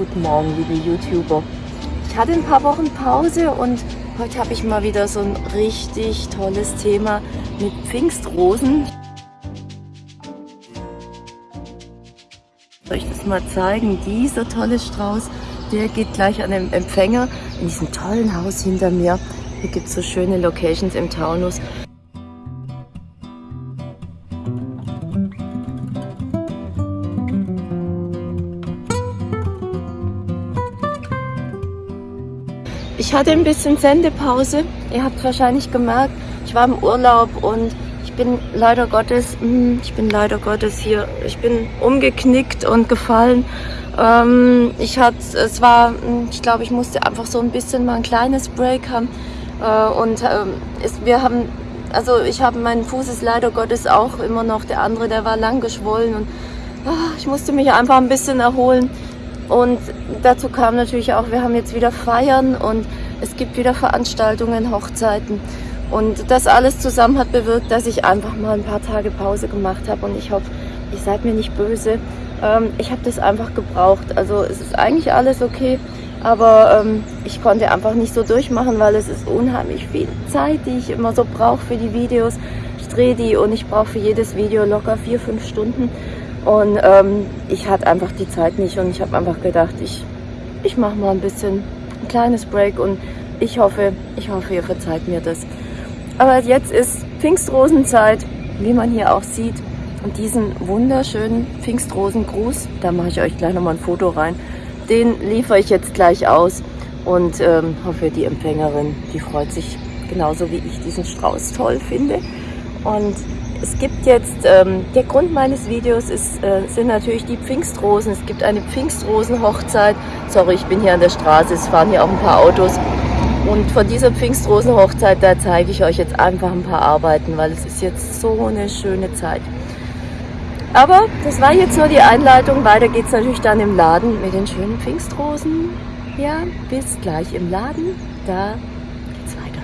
Guten Morgen, liebe YouTuber. Ich hatte ein paar Wochen Pause und heute habe ich mal wieder so ein richtig tolles Thema mit Pfingstrosen. Soll ich das mal zeigen? Dieser tolle Strauß, der geht gleich an den Empfänger in diesem tollen Haus hinter mir. Hier gibt es so schöne Locations im Taunus. Ich hatte ein bisschen Sendepause. Ihr habt wahrscheinlich gemerkt, ich war im Urlaub und ich bin leider Gottes, hm, ich bin leider Gottes hier, ich bin umgeknickt und gefallen. Ähm, ich hatte, es war, hm, ich glaube, ich musste einfach so ein bisschen mal ein kleines Break haben. Äh, und ähm, wir haben, also ich habe, mein Fuß ist leider Gottes auch immer noch der andere, der war lang geschwollen und ah, ich musste mich einfach ein bisschen erholen. Und dazu kam natürlich auch, wir haben jetzt wieder Feiern und es gibt wieder Veranstaltungen, Hochzeiten. Und das alles zusammen hat bewirkt, dass ich einfach mal ein paar Tage Pause gemacht habe. Und ich hoffe, ihr seid mir nicht böse. Ähm, ich habe das einfach gebraucht. Also es ist eigentlich alles okay. Aber ähm, ich konnte einfach nicht so durchmachen, weil es ist unheimlich viel Zeit, die ich immer so brauche für die Videos. Ich drehe die und ich brauche für jedes Video locker vier, fünf Stunden. Und ähm, ich hatte einfach die Zeit nicht und ich habe einfach gedacht, ich, ich mache mal ein bisschen ein kleines Break und ich hoffe, ich hoffe, ihr verzeiht mir das. Aber jetzt ist Pfingstrosenzeit, wie man hier auch sieht. Und diesen wunderschönen Pfingstrosengruß, da mache ich euch gleich nochmal ein Foto rein, den liefere ich jetzt gleich aus und ähm, hoffe, die Empfängerin, die freut sich genauso wie ich diesen Strauß toll finde. Und es gibt jetzt, ähm, der Grund meines Videos ist, äh, sind natürlich die Pfingstrosen. Es gibt eine Pfingstrosenhochzeit. Sorry, ich bin hier an der Straße, es fahren hier auch ein paar Autos. Und von dieser Pfingstrosenhochzeit, da zeige ich euch jetzt einfach ein paar Arbeiten, weil es ist jetzt so eine schöne Zeit. Aber das war jetzt nur die Einleitung. Weiter geht es natürlich dann im Laden mit den schönen Pfingstrosen. Ja, bis gleich im Laden. Da geht's weiter.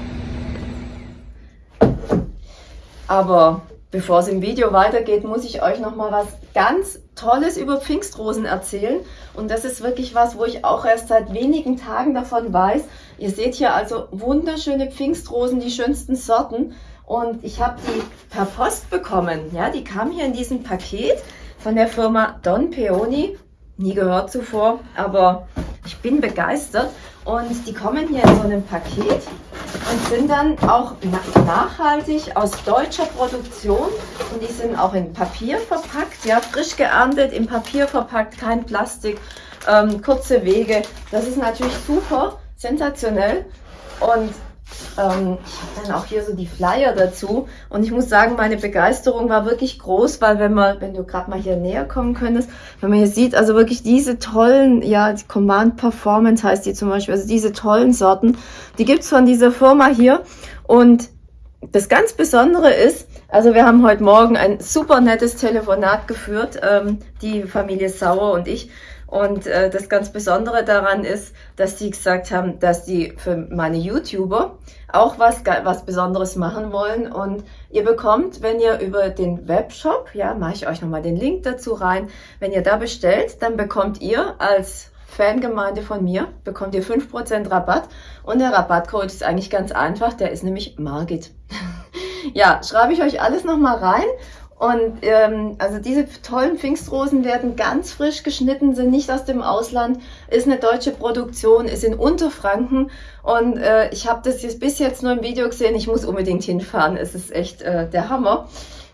Aber Bevor es im Video weitergeht, muss ich euch noch mal was ganz Tolles über Pfingstrosen erzählen. Und das ist wirklich was, wo ich auch erst seit wenigen Tagen davon weiß. Ihr seht hier also wunderschöne Pfingstrosen, die schönsten Sorten. Und ich habe die per Post bekommen. Ja, die kam hier in diesem Paket von der Firma Don Peony. Nie gehört zuvor, aber ich bin begeistert. Und die kommen hier in so einem Paket und sind dann auch nachhaltig aus deutscher Produktion und die sind auch in Papier verpackt, ja, frisch geerntet, in Papier verpackt, kein Plastik, ähm, kurze Wege. Das ist natürlich super, sensationell und ähm, ich habe dann auch hier so die Flyer dazu und ich muss sagen, meine Begeisterung war wirklich groß, weil wenn man, wenn du gerade mal hier näher kommen könntest, wenn man hier sieht, also wirklich diese tollen, ja, die Command Performance heißt die zum Beispiel, also diese tollen Sorten, die gibt's von dieser Firma hier und das ganz Besondere ist, also wir haben heute Morgen ein super nettes Telefonat geführt, ähm, die Familie Sauer und ich. Und äh, das ganz Besondere daran ist, dass die gesagt haben, dass die für meine YouTuber auch was, was Besonderes machen wollen. Und ihr bekommt, wenn ihr über den Webshop, ja, mache ich euch nochmal den Link dazu rein, wenn ihr da bestellt, dann bekommt ihr als Fangemeinde von mir, bekommt ihr 5% Rabatt. Und der Rabattcode ist eigentlich ganz einfach, der ist nämlich Margit. ja, schreibe ich euch alles nochmal rein. Und ähm, also diese tollen Pfingstrosen werden ganz frisch geschnitten, sind nicht aus dem Ausland, ist eine deutsche Produktion, ist in Unterfranken und äh, ich habe das jetzt bis jetzt nur im Video gesehen, ich muss unbedingt hinfahren, es ist echt äh, der Hammer.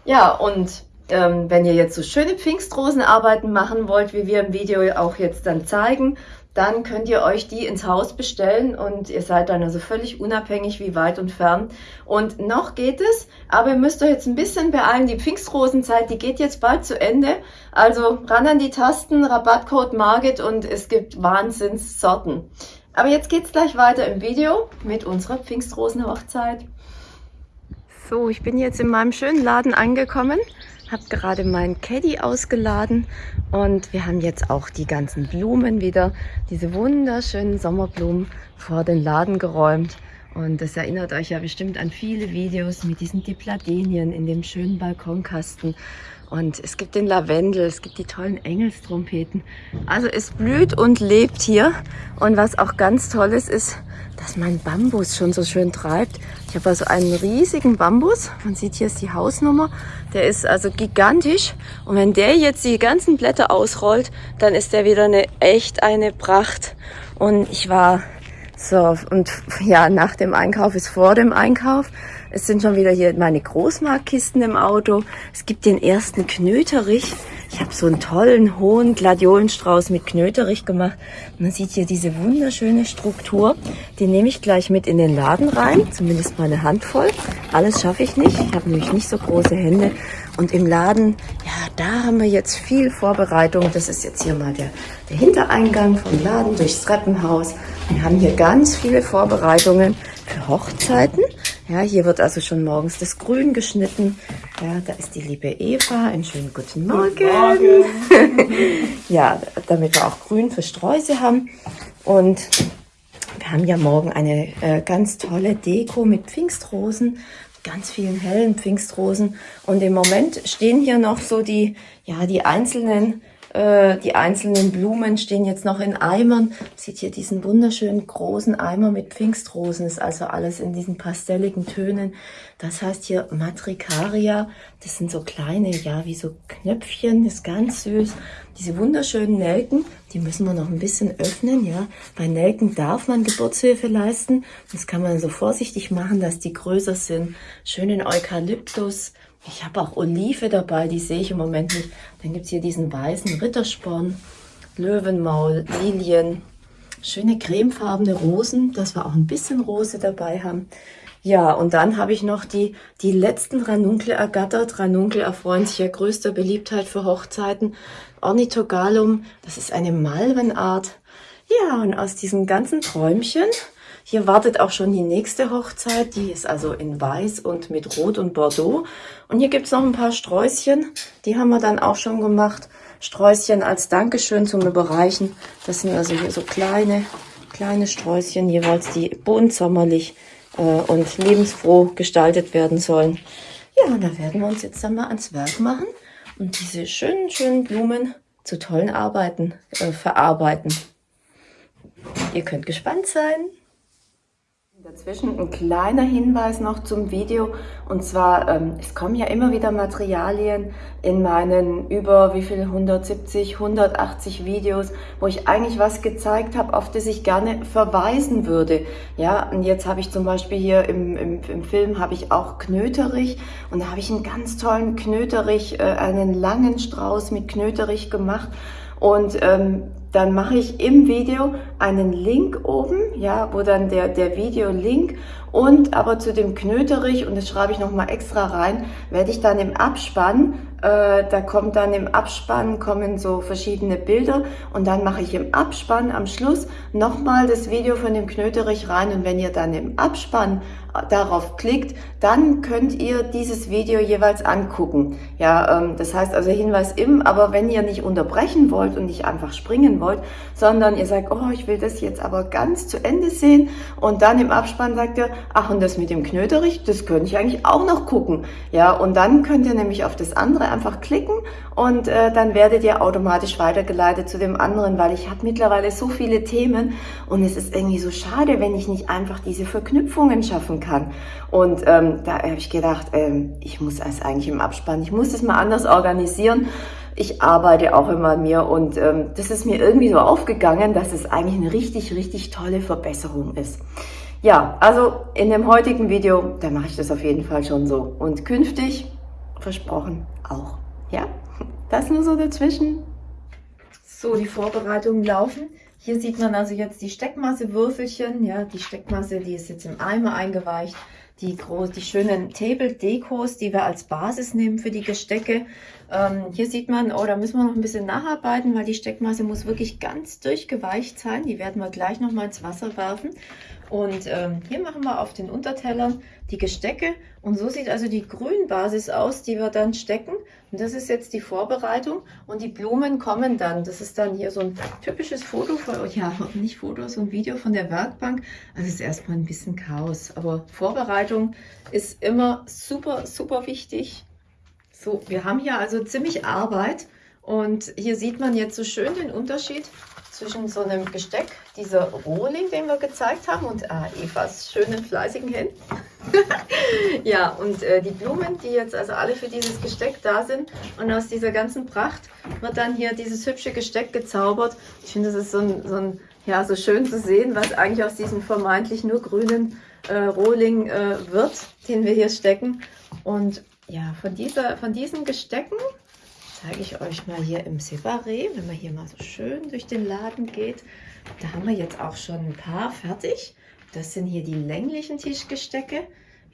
Ja, und ähm, wenn ihr jetzt so schöne Pfingstrosenarbeiten machen wollt, wie wir im Video auch jetzt dann zeigen, dann könnt ihr euch die ins Haus bestellen und ihr seid dann also völlig unabhängig wie weit und fern. Und noch geht es, aber ihr müsst euch jetzt ein bisschen beeilen. Die Pfingstrosenzeit, die geht jetzt bald zu Ende. Also ran an die Tasten, Rabattcode Margit und es gibt Wahnsinnssorten. Aber jetzt geht's gleich weiter im Video mit unserer Pfingstrosenhochzeit. So, ich bin jetzt in meinem schönen Laden angekommen habe gerade meinen Caddy ausgeladen und wir haben jetzt auch die ganzen Blumen wieder, diese wunderschönen Sommerblumen vor den Laden geräumt. Und das erinnert euch ja bestimmt an viele Videos mit diesen Dipladenien in dem schönen Balkonkasten. Und es gibt den Lavendel, es gibt die tollen Engelstrompeten. Also es blüht und lebt hier. Und was auch ganz toll ist, ist, dass mein Bambus schon so schön treibt. Ich habe also einen riesigen Bambus. Man sieht hier ist die Hausnummer. Der ist also gigantisch. Und wenn der jetzt die ganzen Blätter ausrollt, dann ist der wieder eine echt eine Pracht. Und ich war so, und ja, nach dem Einkauf ist vor dem Einkauf. Es sind schon wieder hier meine Großmarktkisten im Auto. Es gibt den ersten Knöterich. Ich habe so einen tollen, hohen Gladiolenstrauß mit Knöterich gemacht. Man sieht hier diese wunderschöne Struktur. Die nehme ich gleich mit in den Laden rein, zumindest mal eine Handvoll. Alles schaffe ich nicht. Ich habe nämlich nicht so große Hände. Und im Laden, ja, da haben wir jetzt viel Vorbereitung. Das ist jetzt hier mal der, der Hintereingang vom Laden durchs Treppenhaus. Wir haben hier ganz viele Vorbereitungen für Hochzeiten. Ja, hier wird also schon morgens das Grün geschnitten. Ja, da ist die liebe Eva. Einen schönen guten Morgen. Guten Morgen. ja, damit wir auch Grün für Sträuße haben. Und wir haben ja morgen eine äh, ganz tolle Deko mit Pfingstrosen, ganz vielen hellen Pfingstrosen. Und im Moment stehen hier noch so die, ja, die einzelnen äh, die einzelnen Blumen stehen jetzt noch in Eimern. Sieht hier diesen wunderschönen großen Eimer mit Pfingstrosen. Ist also alles in diesen pastelligen Tönen. Das heißt hier Matricaria. Das sind so kleine, ja, wie so Knöpfchen. Ist ganz süß. Diese wunderschönen Nelken, die müssen wir noch ein bisschen öffnen, ja. Bei Nelken darf man Geburtshilfe leisten. Das kann man so vorsichtig machen, dass die größer sind. Schönen Eukalyptus. Ich habe auch Olive dabei, die sehe ich im Moment nicht. Dann gibt es hier diesen weißen Rittersporn, Löwenmaul, Lilien, schöne cremefarbene Rosen, dass wir auch ein bisschen Rose dabei haben. Ja, und dann habe ich noch die, die letzten Ranunkle ergattert. Ranunkel erfreuen sich ja größter Beliebtheit für Hochzeiten. Ornithogalum, das ist eine Malvenart. Ja, und aus diesen ganzen Träumchen hier wartet auch schon die nächste Hochzeit, die ist also in Weiß und mit Rot und Bordeaux. Und hier gibt's noch ein paar Sträußchen, die haben wir dann auch schon gemacht. Sträußchen als Dankeschön zum Überreichen. Das sind also hier so kleine, kleine Sträußchen, jeweils die bunt sommerlich äh, und lebensfroh gestaltet werden sollen. Ja, und da werden wir uns jetzt dann mal ans Werk machen und diese schönen, schönen Blumen zu tollen Arbeiten äh, verarbeiten. Ihr könnt gespannt sein. Dazwischen ein kleiner Hinweis noch zum Video. Und zwar, ähm, es kommen ja immer wieder Materialien in meinen über wie viel 170, 180 Videos, wo ich eigentlich was gezeigt habe, auf das ich gerne verweisen würde. Ja, und jetzt habe ich zum Beispiel hier im, im, im Film habe ich auch Knöterich. Und da habe ich einen ganz tollen Knöterich, äh, einen langen Strauß mit Knöterich gemacht. Und ähm, dann mache ich im Video einen Link oben, ja, wo dann der, der Video-Link. Und aber zu dem Knöterich, und das schreibe ich nochmal extra rein, werde ich dann im Abspann, äh, da kommt dann im Abspann, kommen so verschiedene Bilder und dann mache ich im Abspann am Schluss nochmal das Video von dem Knöterich rein und wenn ihr dann im Abspann darauf klickt, dann könnt ihr dieses Video jeweils angucken. Ja, ähm, das heißt also Hinweis im, aber wenn ihr nicht unterbrechen wollt und nicht einfach springen wollt, sondern ihr sagt, oh, ich will das jetzt aber ganz zu Ende sehen und dann im Abspann sagt ihr, ach und das mit dem Knöterich, das könnte ich eigentlich auch noch gucken. Ja, und dann könnt ihr nämlich auf das andere einfach klicken und äh, dann werdet ihr automatisch weitergeleitet zu dem anderen, weil ich habe mittlerweile so viele Themen und es ist irgendwie so schade, wenn ich nicht einfach diese Verknüpfungen schaffen kann. Und ähm, da habe ich gedacht, ähm, ich muss es eigentlich im Abspann, ich muss es mal anders organisieren. Ich arbeite auch immer an mir und ähm, das ist mir irgendwie so aufgegangen, dass es eigentlich eine richtig, richtig tolle Verbesserung ist. Ja, also in dem heutigen Video, da mache ich das auf jeden Fall schon so. Und künftig, versprochen, auch. Ja, das nur so dazwischen. So, die Vorbereitungen laufen. Hier sieht man also jetzt die Steckmasse-Würfelchen. Ja, die Steckmasse, die ist jetzt im Eimer eingeweicht. Die, groß, die schönen Table-Dekos, die wir als Basis nehmen für die Gestecke. Ähm, hier sieht man, oh, da müssen wir noch ein bisschen nacharbeiten, weil die Steckmasse muss wirklich ganz durchgeweicht sein. Die werden wir gleich noch mal ins Wasser werfen. Und ähm, hier machen wir auf den Untertellern die Gestecke. Und so sieht also die Grünbasis aus, die wir dann stecken. Und das ist jetzt die Vorbereitung. Und die Blumen kommen dann. Das ist dann hier so ein typisches Foto von, ja, nicht Foto, so ein Video von der Werkbank. Also es ist erstmal ein bisschen Chaos. Aber Vorbereitung ist immer super, super wichtig. So, wir haben hier also ziemlich Arbeit und hier sieht man jetzt so schön den Unterschied zwischen so einem Gesteck, dieser Rohling, den wir gezeigt haben, und ah, Evas schönen, fleißigen Händen. ja, und äh, die Blumen, die jetzt also alle für dieses Gesteck da sind. Und aus dieser ganzen Pracht wird dann hier dieses hübsche Gesteck gezaubert. Ich finde, das ist so, ein, so, ein, ja, so schön zu sehen, was eigentlich aus diesem vermeintlich nur grünen äh, Rohling äh, wird, den wir hier stecken. Und ja, von, dieser, von diesen Gestecken zeige ich euch mal hier im Separé, wenn man hier mal so schön durch den Laden geht. Da haben wir jetzt auch schon ein paar fertig. Das sind hier die länglichen Tischgestecke.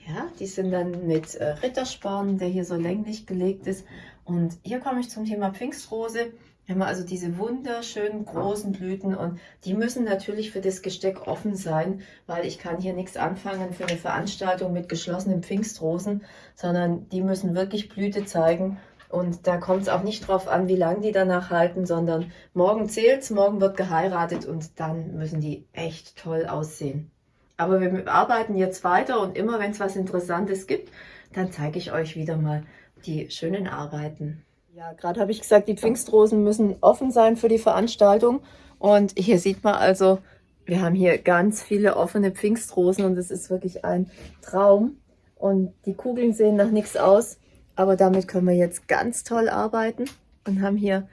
Ja, die sind dann mit äh, Rittersporn, der hier so länglich gelegt ist. Und hier komme ich zum Thema Pfingstrose. Wir haben also diese wunderschönen großen Blüten und die müssen natürlich für das Gesteck offen sein, weil ich kann hier nichts anfangen für eine Veranstaltung mit geschlossenen Pfingstrosen, sondern die müssen wirklich Blüte zeigen und da kommt es auch nicht drauf an, wie lange die danach halten, sondern morgen zählt's, morgen wird geheiratet und dann müssen die echt toll aussehen. Aber wir arbeiten jetzt weiter und immer wenn es was Interessantes gibt, dann zeige ich euch wieder mal die schönen Arbeiten. Ja, gerade habe ich gesagt, die Pfingstrosen müssen offen sein für die Veranstaltung. Und hier sieht man also, wir haben hier ganz viele offene Pfingstrosen und es ist wirklich ein Traum. Und die Kugeln sehen nach nichts aus. Aber damit können wir jetzt ganz toll arbeiten und haben hier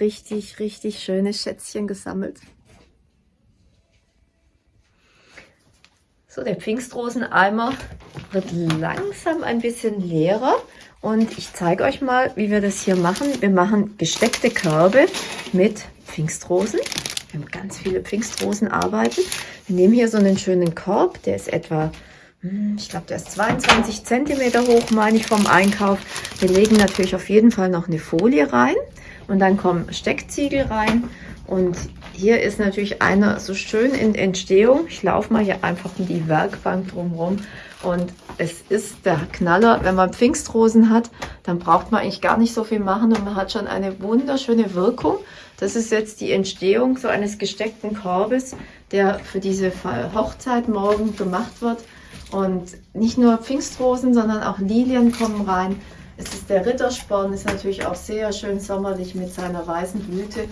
richtig, richtig schöne Schätzchen gesammelt. So, der Pfingstroseneimer wird langsam ein bisschen leerer und ich zeige euch mal, wie wir das hier machen. Wir machen gesteckte Körbe mit Pfingstrosen. Wir haben ganz viele Pfingstrosenarbeiten. Wir nehmen hier so einen schönen Korb, der ist etwa ich glaube, der ist 22 cm hoch, meine ich, vom Einkauf. Wir legen natürlich auf jeden Fall noch eine Folie rein und dann kommen Steckziegel rein. Und hier ist natürlich einer so schön in Entstehung. Ich laufe mal hier einfach um die Werkbank drumherum. Und es ist der Knaller, wenn man Pfingstrosen hat, dann braucht man eigentlich gar nicht so viel machen und man hat schon eine wunderschöne Wirkung. Das ist jetzt die Entstehung so eines gesteckten Korbes, der für diese Hochzeit morgen gemacht wird. Und nicht nur Pfingstrosen, sondern auch Lilien kommen rein. Es ist der Rittersporn, ist natürlich auch sehr schön sommerlich mit seiner weißen Blüte.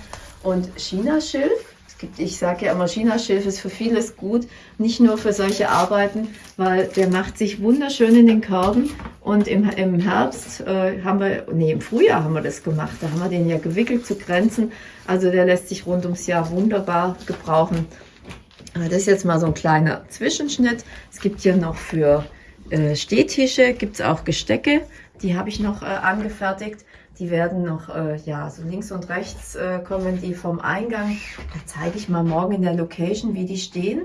Und Chinaschilf, es gibt, ich sage ja immer, Chinaschilf ist für vieles gut, nicht nur für solche Arbeiten, weil der macht sich wunderschön in den Körben. Und im, im Herbst äh, haben wir, nee, im Frühjahr haben wir das gemacht, da haben wir den ja gewickelt zu Grenzen. Also der lässt sich rund ums Jahr wunderbar gebrauchen. Das ist jetzt mal so ein kleiner Zwischenschnitt. Es gibt hier noch für äh, Stehtische, gibt es auch Gestecke. Die habe ich noch äh, angefertigt. Die werden noch, äh, ja, so links und rechts äh, kommen die vom Eingang. Da zeige ich mal morgen in der Location, wie die stehen.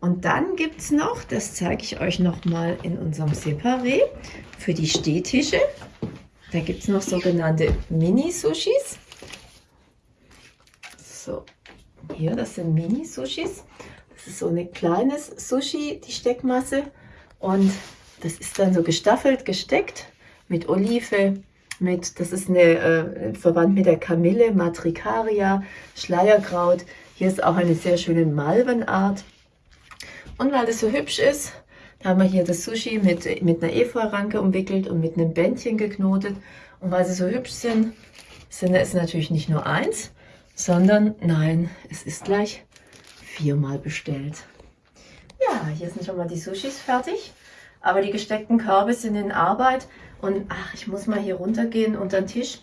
Und dann gibt es noch, das zeige ich euch noch mal in unserem Separé, für die Stehtische. Da gibt es noch sogenannte Mini-Sushis. So, hier, das sind Mini-Sushis. Das ist so ein kleines Sushi, die Steckmasse. Und das ist dann so gestaffelt, gesteckt mit Olive, mit, das ist eine, äh, verwandt mit der Kamille, Matricaria, Schleierkraut. Hier ist auch eine sehr schöne Malvenart. Und weil das so hübsch ist, haben wir hier das Sushi mit, mit einer Efeuranke umwickelt und mit einem Bändchen geknotet. Und weil sie so hübsch sind, sind es natürlich nicht nur eins, sondern nein, es ist gleich viermal bestellt. Ja, hier sind schon mal die Sushis fertig, aber die gesteckten Körbe sind in Arbeit und ach, ich muss mal hier runtergehen unter den Tisch.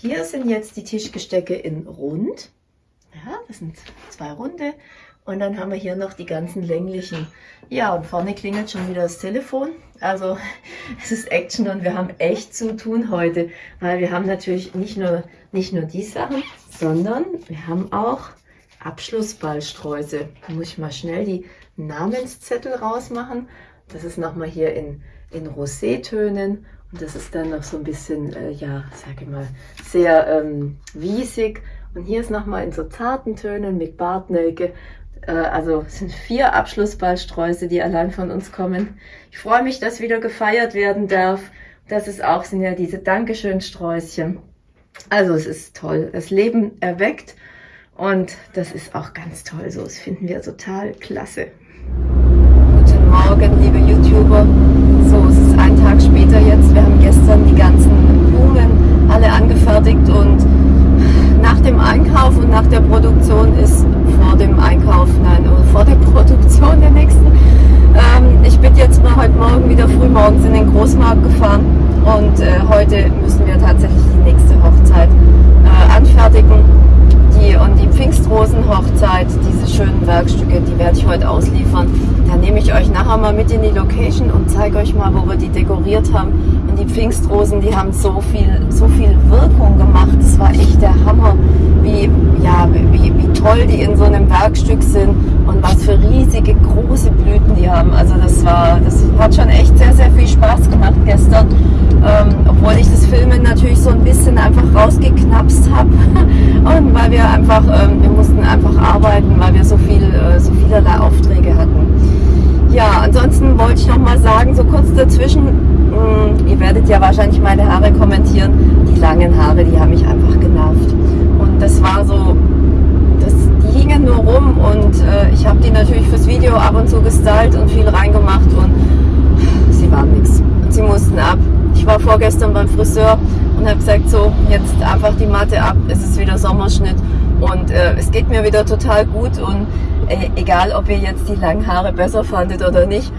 Hier sind jetzt die Tischgestecke in rund. Ja, das sind zwei runde. Und dann haben wir hier noch die ganzen länglichen. Ja, und vorne klingelt schon wieder das Telefon. Also es ist Action und wir haben echt zu tun heute, weil wir haben natürlich nicht nur, nicht nur die Sachen, sondern wir haben auch Abschlussballstreuse. Da muss ich mal schnell die Namenszettel rausmachen. Das ist nochmal hier in, in Rosé-Tönen und das ist dann noch so ein bisschen, äh, ja, sage ich mal, sehr ähm, wiesig. Und hier ist nochmal in so zarten Tönen mit Bartnelke. Äh, also es sind vier Abschlussballsträuße, die allein von uns kommen. Ich freue mich, dass wieder gefeiert werden darf. Das ist auch, sind ja diese Dankeschön-Sträußchen. Also es ist toll. Das Leben erweckt und das ist auch ganz toll so. Das finden wir total klasse. Guten Morgen, liebe YouTuber. So, es ist ein Tag später jetzt. Wir haben gestern die ganzen angefertigt und nach dem Einkauf und nach der Produktion ist vor dem Einkauf, nein, vor der Produktion der nächsten. Ähm, ich bin jetzt mal heute Morgen wieder früh morgens in den Großmarkt gefahren und äh, heute müssen wir tatsächlich die nächste Hochzeit äh, anfertigen. Pfingstrosen-Hochzeit, diese schönen Werkstücke, die werde ich heute ausliefern. Da nehme ich euch nachher mal mit in die Location und zeige euch mal, wo wir die dekoriert haben. Und die Pfingstrosen, die haben so viel, so viel Wirkung gemacht. Das war echt der Hammer, wie, ja, wie, wie toll die in so einem Werkstück sind und was für riesige, große Blüten die haben. Also das war, das hat schon echt sehr, sehr viel Spaß gemacht gestern. Ähm, obwohl ich das Filmen natürlich so ein bisschen einfach rausgeknapst habe. und weil wir einfach, ähm, wir mussten einfach arbeiten, weil wir so viel, äh, so vielerlei Aufträge hatten. Ja, ansonsten wollte ich noch mal sagen, so kurz dazwischen, mh, hm, ihr werdet ja wahrscheinlich meine Haare kommentieren, die langen Haare, die haben mich einfach genervt. Und das war so, das, die hingen nur rum und äh, ich habe die natürlich fürs Video ab und zu gestylt und viel reingemacht und sie waren nichts. Sie mussten ab. Ich war vorgestern beim Friseur und habe gesagt, so, jetzt einfach die Matte ab, es ist wieder Sommerschnitt und äh, es geht mir wieder total gut und äh, egal, ob ihr jetzt die langen Haare besser fandet oder nicht,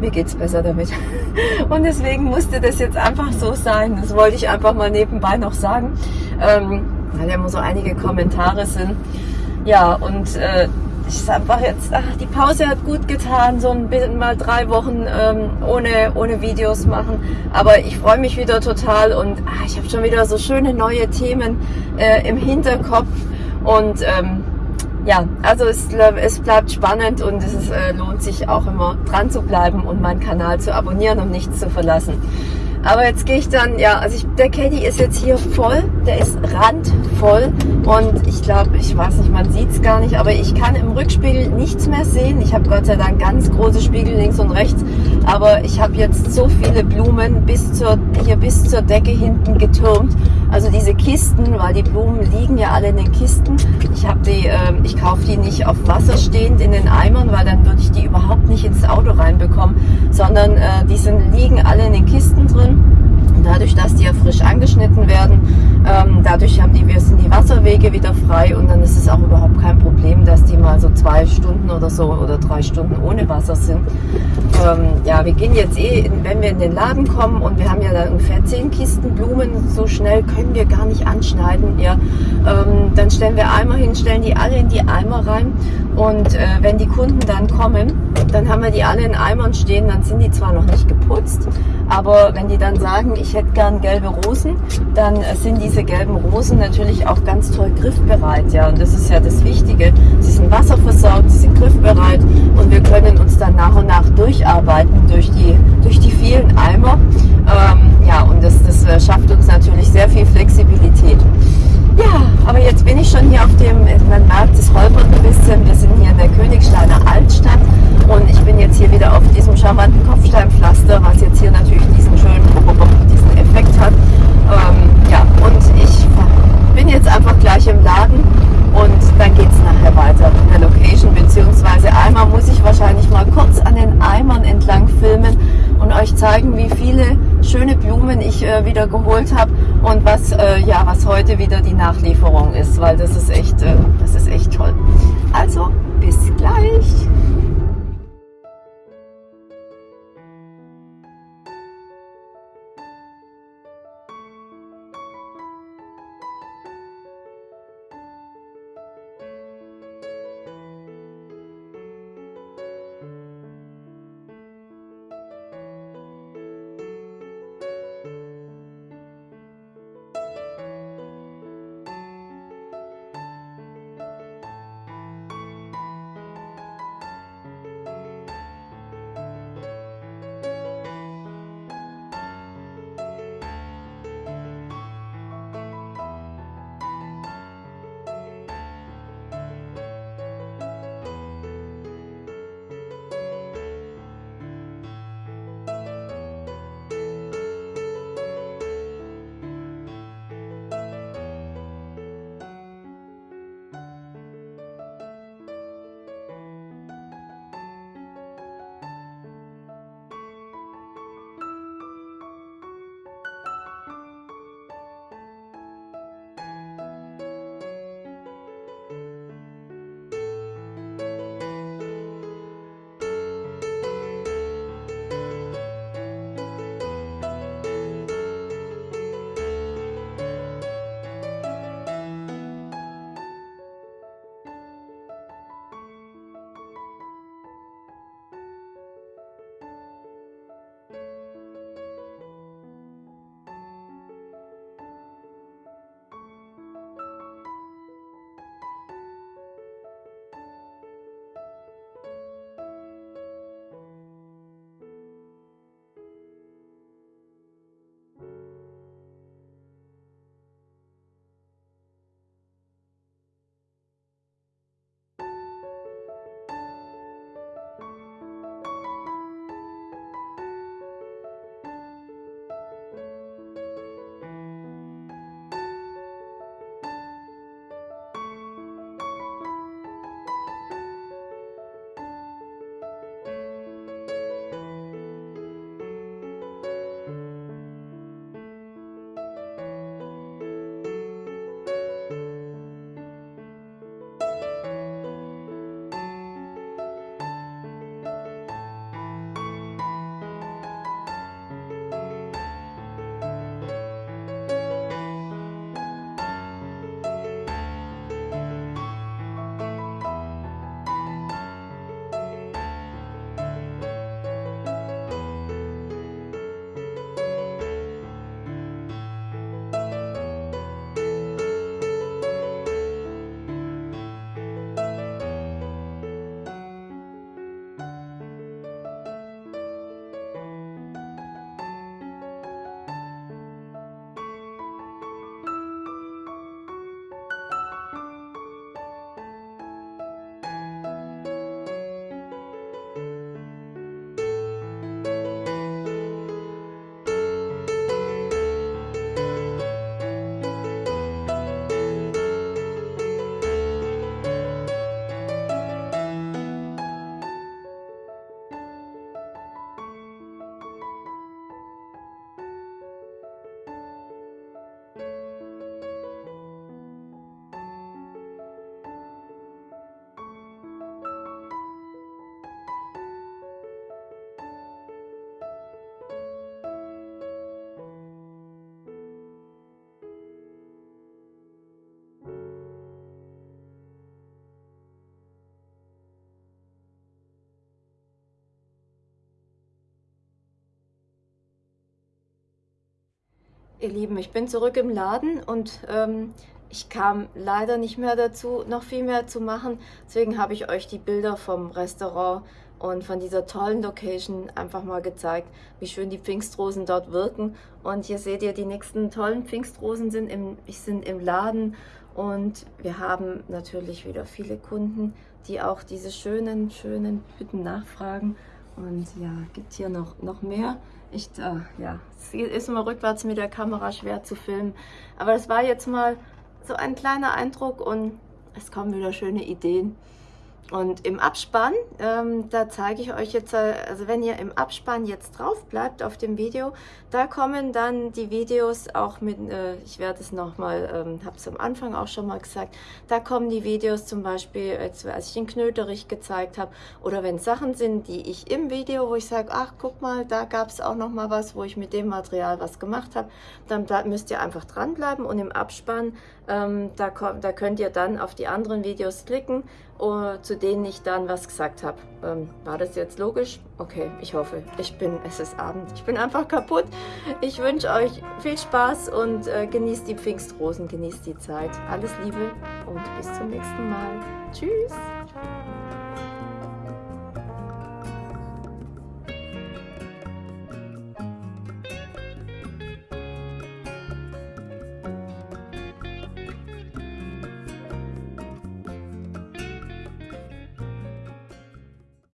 mir geht es besser damit. Und deswegen musste das jetzt einfach so sein. Das wollte ich einfach mal nebenbei noch sagen, ähm, weil ja immer so einige Kommentare sind. Ja, und äh, ich ist einfach jetzt, ach, die Pause hat gut getan, so ein bisschen mal drei Wochen ähm, ohne, ohne Videos machen. Aber ich freue mich wieder total und ach, ich habe schon wieder so schöne neue Themen äh, im Hinterkopf. Und ähm, ja, also es, es bleibt spannend und es äh, lohnt sich auch immer dran zu bleiben und meinen Kanal zu abonnieren und nichts zu verlassen. Aber jetzt gehe ich dann, ja, also ich, der Caddy ist jetzt hier voll, der ist randvoll und ich glaube, ich weiß nicht, man sieht es gar nicht, aber ich kann im Rückspiegel nichts mehr sehen. Ich habe Gott sei Dank ganz große Spiegel links und rechts, aber ich habe jetzt so viele Blumen bis zur, hier bis zur Decke hinten getürmt. Also diese Kisten, weil die Blumen liegen ja alle in den Kisten. Ich äh, ich kaufe die nicht auf Wasser stehend in den Eimern, weil dann würde ich die überhaupt nicht ins Auto reinbekommen, sondern äh, die sind, liegen alle in den Kisten drin. Dadurch, dass die ja frisch angeschnitten werden, ähm, dadurch haben die, sind die Wasserwege wieder frei und dann ist es auch überhaupt kein Problem, dass die mal so zwei Stunden oder so oder drei Stunden ohne Wasser sind. Ähm, ja, wir gehen jetzt eh, in, wenn wir in den Laden kommen und wir haben ja da ungefähr zehn Kisten Blumen, so schnell können wir gar nicht anschneiden. Ja, ähm, dann stellen wir Eimer hin, stellen die alle in die Eimer rein und äh, wenn die Kunden dann kommen, dann haben wir die alle in Eimern stehen, dann sind die zwar noch nicht geputzt, aber wenn die dann sagen, ich hätte gern gelbe Rosen, dann äh, sind diese gelben Rosen natürlich auch ganz toll griffbereit. Ja, und das ist ja das Wichtige. Sie sind wasserversorgt, sie sind griffbereit und wir können uns dann nach und nach durcharbeiten durch die, durch die vielen Eimer. Ähm, ja, und das, das äh, schafft uns natürlich sehr viel Flexibilität. Ja, aber jetzt bin ich schon hier auf dem, man merkt, es holpert ein bisschen. Wir sind hier in der Königsteiner Altstadt und ich bin jetzt hier wieder auf diesem charmanten Kopfsteinpflaster, was jetzt hier natürlich diesen schönen, diesen Effekt hat. Ähm, ja, und ich bin jetzt einfach gleich im Laden und dann geht es nachher weiter in der Location, beziehungsweise einmal muss ich wahrscheinlich mal kurz an den Eimern entlang filmen und euch zeigen, wie viele schöne Blumen ich äh, wieder geholt habe und was, äh, ja, was heute wieder die Nachlieferung ist, weil das ist echt, äh, das ist echt toll. Also, bis gleich! Ihr Lieben, ich bin zurück im Laden und ähm, ich kam leider nicht mehr dazu, noch viel mehr zu machen. Deswegen habe ich euch die Bilder vom Restaurant und von dieser tollen Location einfach mal gezeigt, wie schön die Pfingstrosen dort wirken. Und hier seht ihr, die nächsten tollen Pfingstrosen sind im, sind im Laden und wir haben natürlich wieder viele Kunden, die auch diese schönen, schönen Hütten nachfragen. Und ja, gibt hier noch, noch mehr. Ich, äh, ja, es ist immer rückwärts mit der Kamera schwer zu filmen. Aber das war jetzt mal so ein kleiner Eindruck und es kommen wieder schöne Ideen. Und im Abspann, ähm, da zeige ich euch jetzt, also wenn ihr im Abspann jetzt drauf bleibt auf dem Video, da kommen dann die Videos auch mit, äh, ich werde es nochmal, ähm, habe es am Anfang auch schon mal gesagt, da kommen die Videos zum Beispiel, als, als ich den Knöterich gezeigt habe, oder wenn Sachen sind, die ich im Video, wo ich sage, ach guck mal, da gab es auch nochmal was, wo ich mit dem Material was gemacht habe, dann da müsst ihr einfach dranbleiben und im Abspann, ähm, da, da könnt ihr dann auf die anderen Videos klicken, zu denen ich dann was gesagt habe. Ähm, war das jetzt logisch? Okay, ich hoffe. Ich bin, es ist Abend, ich bin einfach kaputt. Ich wünsche euch viel Spaß und äh, genießt die Pfingstrosen, genießt die Zeit. Alles Liebe und bis zum nächsten Mal. Tschüss.